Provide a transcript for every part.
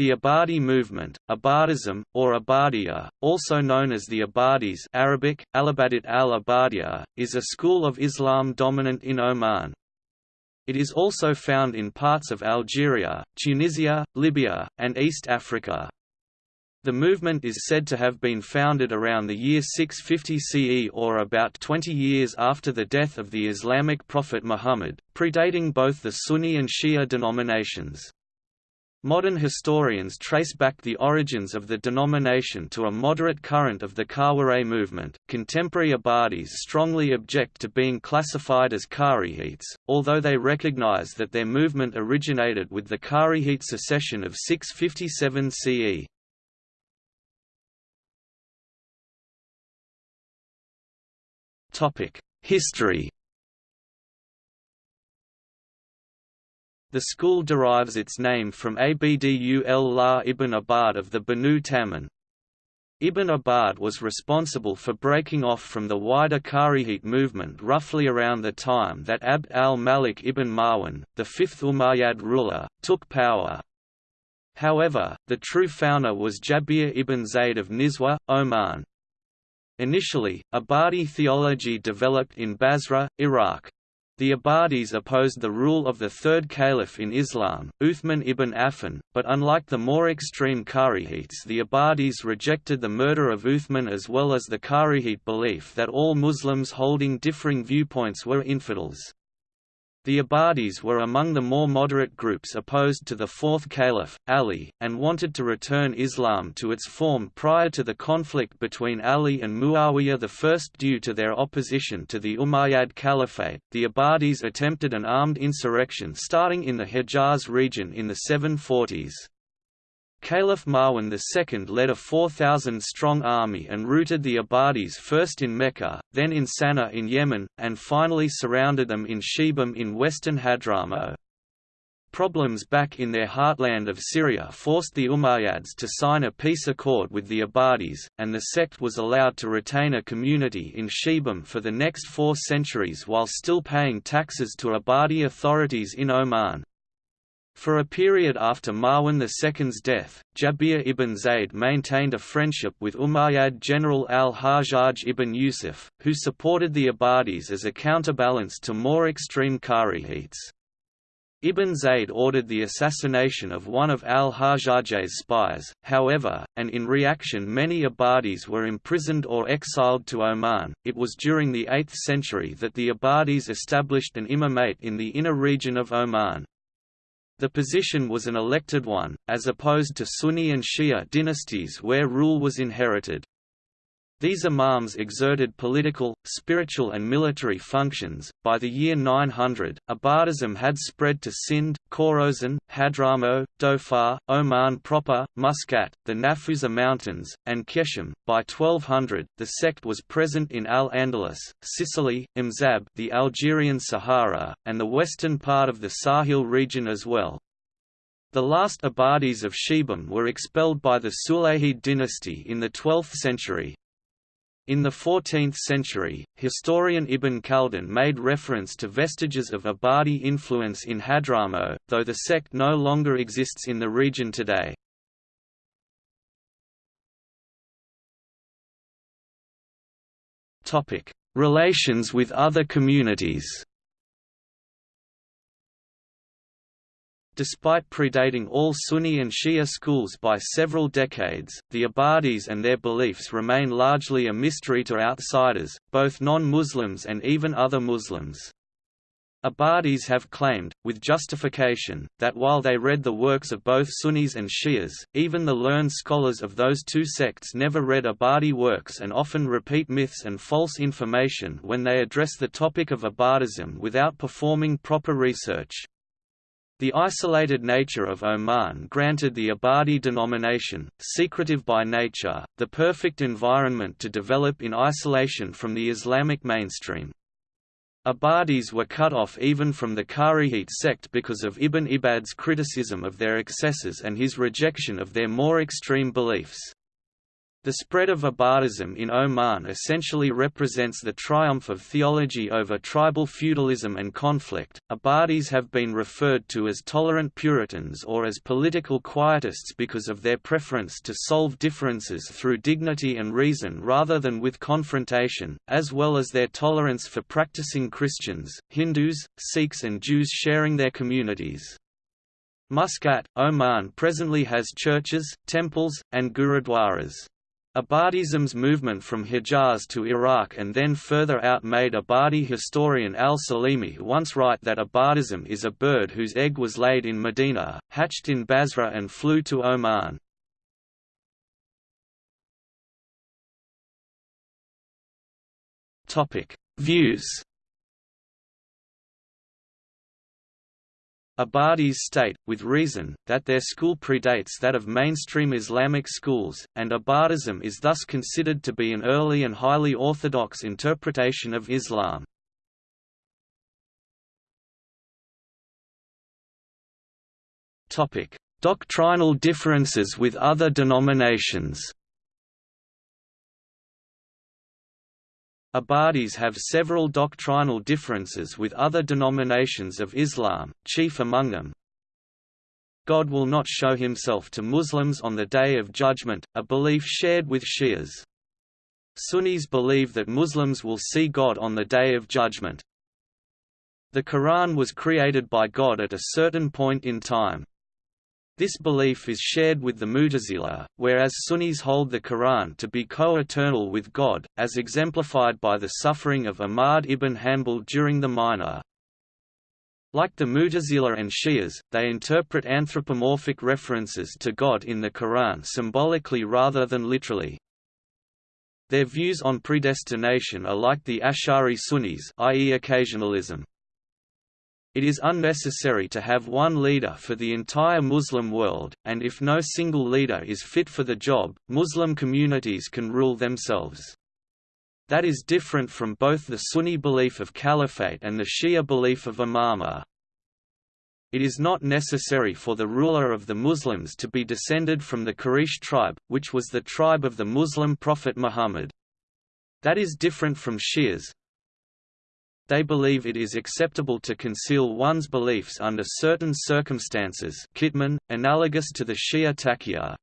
The Ibadi movement, Ibadism, or Ibadiyya, also known as the Ibadis Arabic, Alabadit al-Ibadiyya, is a school of Islam dominant in Oman. It is also found in parts of Algeria, Tunisia, Libya, and East Africa. The movement is said to have been founded around the year 650 CE or about 20 years after the death of the Islamic prophet Muhammad, predating both the Sunni and Shia denominations. Modern historians trace back the origins of the denomination to a moderate current of the Khawarij movement. Contemporary Ibadis strongly object to being classified as Kharijits, although they recognize that their movement originated with the Kharijite secession of 657 CE. Topic: History The school derives its name from Abdul La ibn Ibad of the Banu Tamim. Ibn Ibad was responsible for breaking off from the wider Kharijite movement roughly around the time that Abd al-Malik ibn Marwan, the fifth Umayyad ruler, took power. However, the true founder was Jabir ibn Zayd of Nizwa, Oman. Initially, Ibadi theology developed in Basra, Iraq. The Ibadis opposed the rule of the third caliph in Islam, Uthman ibn Affan, but unlike the more extreme Kharijites the Ibadis rejected the murder of Uthman as well as the Kharijite belief that all Muslims holding differing viewpoints were infidels. The Ibadis were among the more moderate groups opposed to the fourth caliph, Ali, and wanted to return Islam to its form prior to the conflict between Ali and Muawiyah I. Due to their opposition to the Umayyad Caliphate, the Ibadis attempted an armed insurrection starting in the Hejaz region in the 740s. Caliph Marwan II led a 4,000-strong army and routed the Ibadis first in Mecca, then in Sana'a in Yemen, and finally surrounded them in Shibam in western Hadramaut. Problems back in their heartland of Syria forced the Umayyads to sign a peace accord with the Ibadis, and the sect was allowed to retain a community in Shibam for the next four centuries while still paying taxes to Ibadi authorities in Oman. For a period after Marwan II's death, Jabir ibn Zayd maintained a friendship with Umayyad general al-Hajjaj ibn Yusuf, who supported the Ibadis as a counterbalance to more extreme Kharijites. Ibn Zayd ordered the assassination of one of al-Hajjaj's spies, however, and in reaction many Ibadis were imprisoned or exiled to Oman. It was during the 8th century that the Ibadis established an imamate in the inner region of Oman. The position was an elected one, as opposed to Sunni and Shia dynasties where rule was inherited. These imams exerted political, spiritual and military functions. By the year 900, Ibadism had spread to Sind, Khorasan, Hadramaut, Dhofar, Oman proper, Muscat, the Nafusa Mountains, and Qeshm. By 1200, the sect was present in Al-Andalus, Sicily, Imzab, the Algerian Sahara, and the western part of the Sahel region as well. The last Ibadis of Shibam were expelled by the Sulayhid dynasty in the 12th century, in the 14th century, historian Ibn Khaldun made reference to vestiges of Ibadi influence in Hadramaut, though the sect no longer exists in the region today. Relations with other communities Despite predating all Sunni and Shia schools by several decades, the Ibadis and their beliefs remain largely a mystery to outsiders, both non-Muslims and even other Muslims. Ibadis have claimed, with justification, that while they read the works of both Sunnis and Shias, even the learned scholars of those two sects never read Ibadi works and often repeat myths and false information when they address the topic of Ibadism without performing proper research. The isolated nature of Oman granted the Ibadi denomination, secretive by nature, the perfect environment to develop in isolation from the Islamic mainstream. Ibadis were cut off even from the Kharijite sect because of Ibn Ibad's criticism of their excesses and his rejection of their more extreme beliefs. The spread of Ibadism in Oman essentially represents the triumph of theology over tribal feudalism and conflict. Ibadis have been referred to as tolerant Puritans or as political quietists because of their preference to solve differences through dignity and reason rather than with confrontation, as well as their tolerance for practicing Christians, Hindus, Sikhs, and Jews sharing their communities. Muscat, Oman presently has churches, temples, and gurudwaras. Ibadism's movement from Hijaz to Iraq and then further out made Ibadi historian al-Salimi once write that Ibadism is a bird whose egg was laid in Medina, hatched in Basra and flew to Oman. Views Ibadis state, with reason, that their school predates that of mainstream Islamic schools, and Ibadism is thus considered to be an early and highly orthodox interpretation of Islam. Doctrinal differences with other denominations Ibadis have several doctrinal differences with other denominations of Islam, chief among them, God will not show himself to Muslims on the Day of Judgment, a belief shared with Shias. Sunnis believe that Muslims will see God on the Day of Judgment. The Quran was created by God at a certain point in time. This belief is shared with the Mu'tazila, whereas Sunnis hold the Quran to be co-eternal with God, as exemplified by the suffering of Ahmad ibn Hanbal during the Mihna. Like the Mu'tazila and Shias, they interpret anthropomorphic references to God in the Quran symbolically rather than literally. Their views on predestination are like the Ash'ari Sunnis i.e. occasionalism. It is unnecessary to have one leader for the entire Muslim world, and if no single leader is fit for the job, Muslim communities can rule themselves. That is different from both the Sunni belief of caliphate and the Shia belief of imamah. It is not necessary for the ruler of the Muslims to be descended from the Quraysh tribe, which was the tribe of the Muslim prophet Muhammad. That is different from Shias, they believe it is acceptable to conceal one's beliefs under certain circumstances Kitman, analogous to the Shia taqiyya.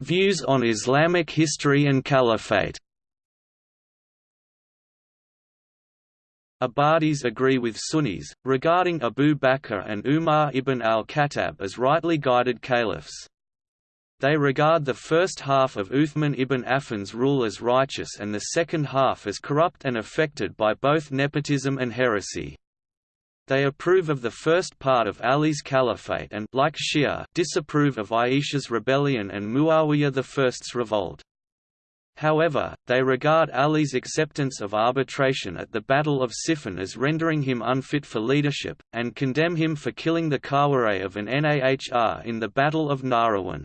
Views on Islamic history and caliphate Ibadis agree with Sunnis, regarding Abu Bakr and Umar ibn al-Khattab as rightly guided caliphs. They regard the first half of Uthman ibn Affan's rule as righteous and the second half as corrupt and affected by both nepotism and heresy. They approve of the first part of Ali's caliphate and like Shia, disapprove of Aisha's rebellion and Muawiyah I's revolt. However, they regard Ali's acceptance of arbitration at the Battle of Siffin as rendering him unfit for leadership, and condemn him for killing the Khawarij of an Nahr in the Battle of Nahrawan.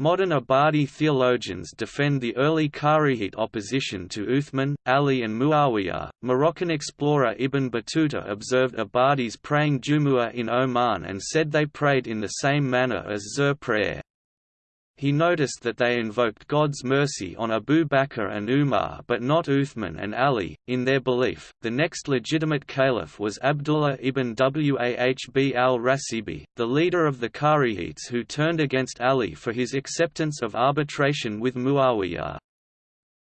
Modern Ibadi theologians defend the early Kharijite opposition to Uthman, Ali and Muawiyah. Moroccan explorer Ibn Battuta observed Ibadis praying Jumu'ah in Oman and said they prayed in the same manner as Zuhr prayer. He noticed that they invoked God's mercy on Abu Bakr and Umar but not Uthman and Ali. In their belief, the next legitimate caliph was Abdullah ibn Wahb al-Rasibi, the leader of the Kharijites who turned against Ali for his acceptance of arbitration with Muawiyah.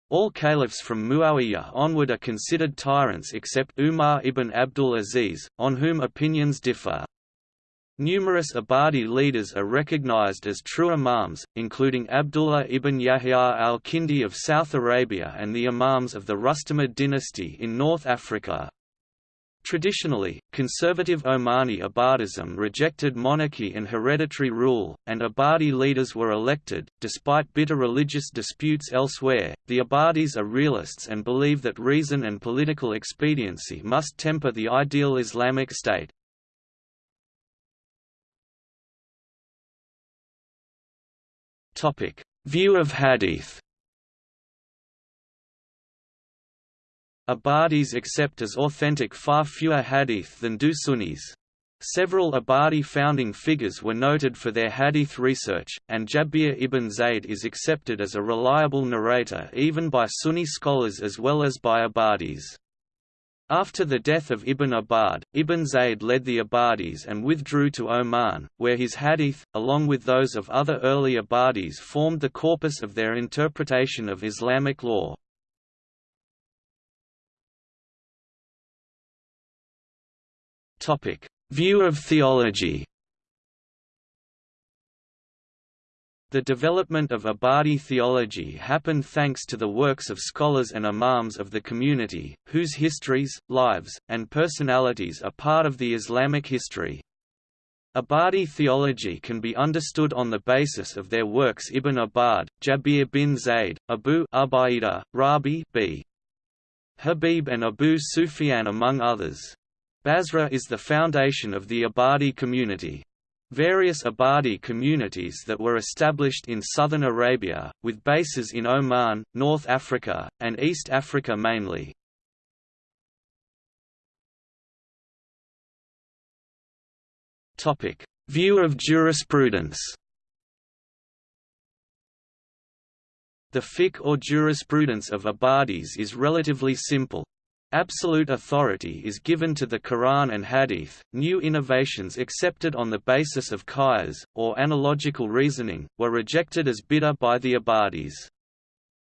All caliphs from Muawiyah onward are considered tyrants except Umar ibn Abdul Aziz, on whom opinions differ. Numerous Ibadi leaders are recognized as true imams, including Abdullah ibn Yahya al-Kindi of South Arabia and the imams of the Rustamid dynasty in North Africa. Traditionally, conservative Omani Ibadism rejected monarchy and hereditary rule, and Ibadi leaders were elected. Despite bitter religious disputes elsewhere, the Ibadis are realists and believe that reason and political expediency must temper the ideal Islamic state. Topic: View of Hadith. Ibadis accept as authentic far fewer hadith than do Sunnis. Several Ibadi founding figures were noted for their hadith research, and Jabir ibn Zayd is accepted as a reliable narrator even by Sunni scholars as well as by Ibadis. After the death of Ibn Ibad, Ibn Zayd led the Ibadis and withdrew to Oman, where his hadith, along with those of other early Ibadis formed the corpus of their interpretation of Islamic law. View of theology The development of Ibadi theology happened thanks to the works of scholars and imams of the community, whose histories, lives, and personalities are part of the Islamic history. Ibadi theology can be understood on the basis of their works Ibn Ibad, Jabir bin Zayd, Abu Ubaidah, Rabi b. Habib and Abu Sufyan among others. Basra is the foundation of the Ibadi community. Various Ibadi communities that were established in southern Arabia, with bases in Oman, North Africa, and East Africa mainly. View of jurisprudence The fiqh or jurisprudence of Ibadis is relatively simple, Absolute authority is given to the Quran and Hadith. New innovations accepted on the basis of qiyas, or analogical reasoning, were rejected as bid'ah by the Ibadis.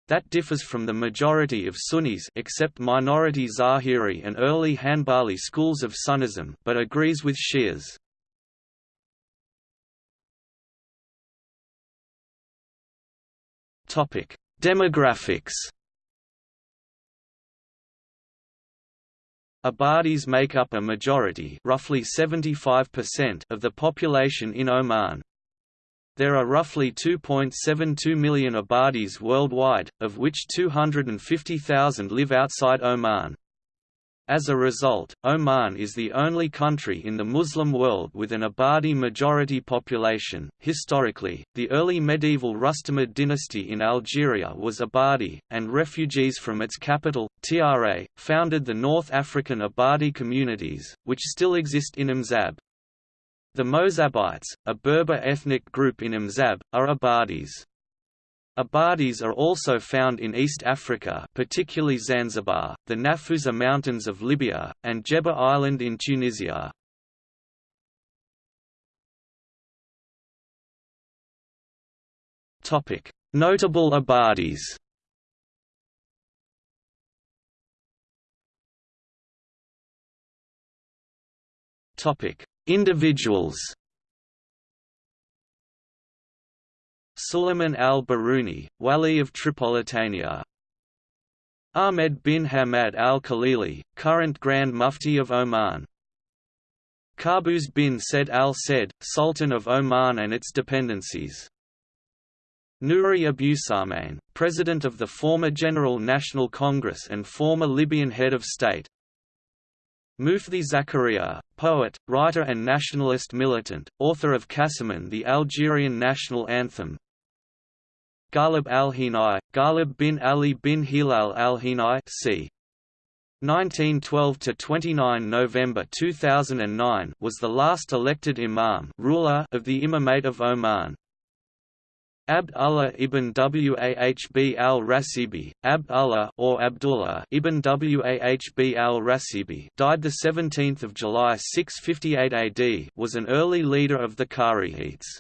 That differs from the majority of Sunnis except minority Zahiri and early Hanbali schools of Sunnism but agrees with Shias. Demographics Ibadis make up a majority roughly 75% of the population in Oman. There are roughly 2.72 million Ibadis worldwide, of which 250,000 live outside Oman. As a result, Oman is the only country in the Muslim world with an Ibadi majority population. Historically, the early medieval Rustamid dynasty in Algeria was Ibadi, and refugees from its capital, Tra, founded the North African Ibadi communities, which still exist in Imzab. The Mozabites, a Berber ethnic group in Imzab, are Ibadis. Ibadis are also found in East Africa particularly Zanzibar, the Nafusa Mountains of Libya, and Djerba Island in Tunisia. Notable Ibadis Individuals Suleiman al-Baruni, Wali of Tripolitania. Ahmed bin Hamad al-Khalili, current Grand Mufti of Oman. Qaboos bin Said al-Said, Sultan of Oman and its dependencies. Nouri Abusahmain, President of the former General National Congress and former Libyan head of state. Moufdi Zakaria, poet, writer and nationalist militant, author of Kassaman the Algerian national anthem Ghalib al-Hinai, Ghalib bin Ali bin Hilal al-Hinai c. 1912–29 November 2009 was the last elected imam ruler of the Imamate of Oman. Abd Allah ibn Wahb al-Rasibi, Abd Allah or Abdullah ibn Wahb al-Rasibi died the 17th of July 658 AD was an early leader of the Kharijites.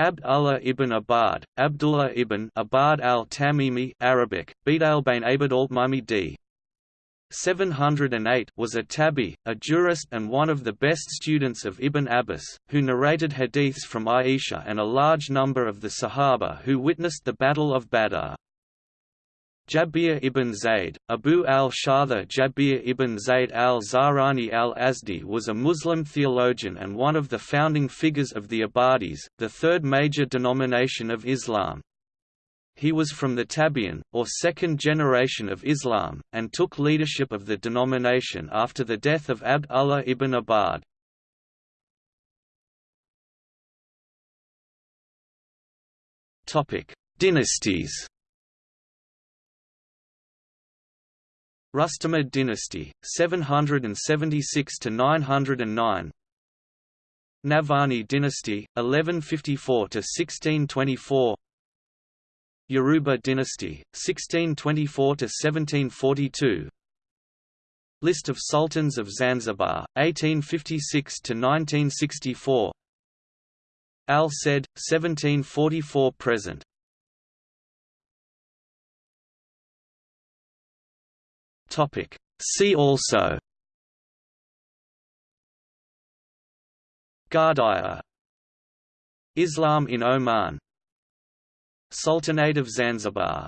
Abd Allah ibn Ibad, Abdullah ibn Ibad al-Tamimi Arabic, Bidalbain Abd al-Mimi d. 708 was a tabi, a jurist and one of the best students of Ibn Abbas, who narrated hadiths from Aisha and a large number of the Sahaba who witnessed the Battle of Badr. Jabir ibn Zayd, Abu al-Shatha Jabir ibn Zayd al-Zahrani al-Azdi was a Muslim theologian and one of the founding figures of the Ibadis, the third major denomination of Islam. He was from the Tabi'in, or second generation of Islam, and took leadership of the denomination after the death of Abd Allah ibn Ibad. Dynasties Rustamid dynasty, 776 to 909. Nabhani dynasty, 1154 to 1624. Yaruba dynasty, 1624 to 1742. List of sultans of Zanzibar, 1856 to 1964. Al Said, 1744 Topic. See also. Ghardaia. Islam in Oman. Sultanate of Zanzibar